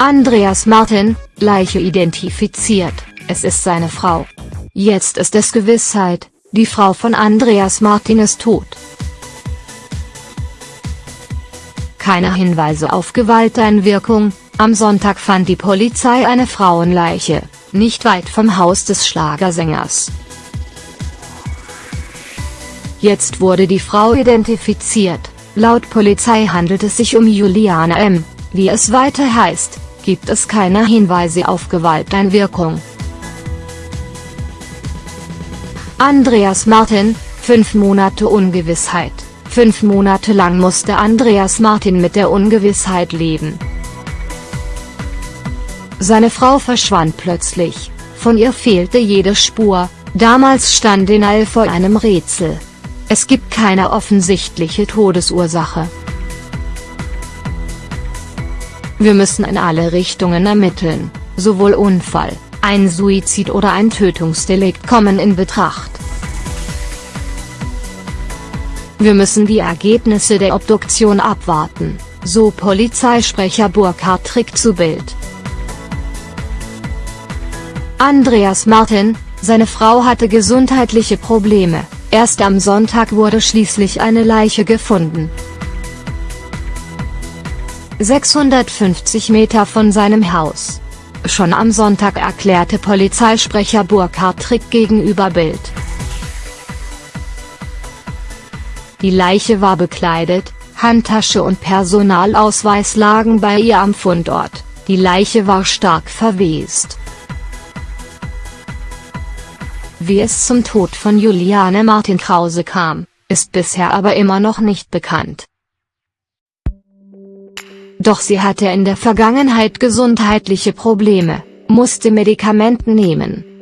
Andreas Martin, Leiche identifiziert, es ist seine Frau. Jetzt ist es Gewissheit, die Frau von Andreas Martin ist tot. Keine Hinweise auf Gewalteinwirkung, am Sonntag fand die Polizei eine Frauenleiche, nicht weit vom Haus des Schlagersängers. Jetzt wurde die Frau identifiziert, laut Polizei handelt es sich um Juliane M., wie es weiter heißt, gibt es keine Hinweise auf Gewalteinwirkung. Andreas Martin, fünf Monate Ungewissheit. Fünf Monate lang musste Andreas Martin mit der Ungewissheit leben. Seine Frau verschwand plötzlich, von ihr fehlte jede Spur, damals stand Denal vor einem Rätsel. Es gibt keine offensichtliche Todesursache. Wir müssen in alle Richtungen ermitteln, sowohl Unfall, ein Suizid oder ein Tötungsdelikt kommen in Betracht. Wir müssen die Ergebnisse der Obduktion abwarten, so Polizeisprecher Burkhard Trick zu Bild. Andreas Martin, seine Frau hatte gesundheitliche Probleme, erst am Sonntag wurde schließlich eine Leiche gefunden. 650 Meter von seinem Haus. Schon am Sonntag erklärte Polizeisprecher Burkhard Trick gegenüber Bild. Die Leiche war bekleidet, Handtasche und Personalausweis lagen bei ihr am Fundort, die Leiche war stark verwest. Wie es zum Tod von Juliane Martin Krause kam, ist bisher aber immer noch nicht bekannt. Doch sie hatte in der Vergangenheit gesundheitliche Probleme, musste Medikamenten nehmen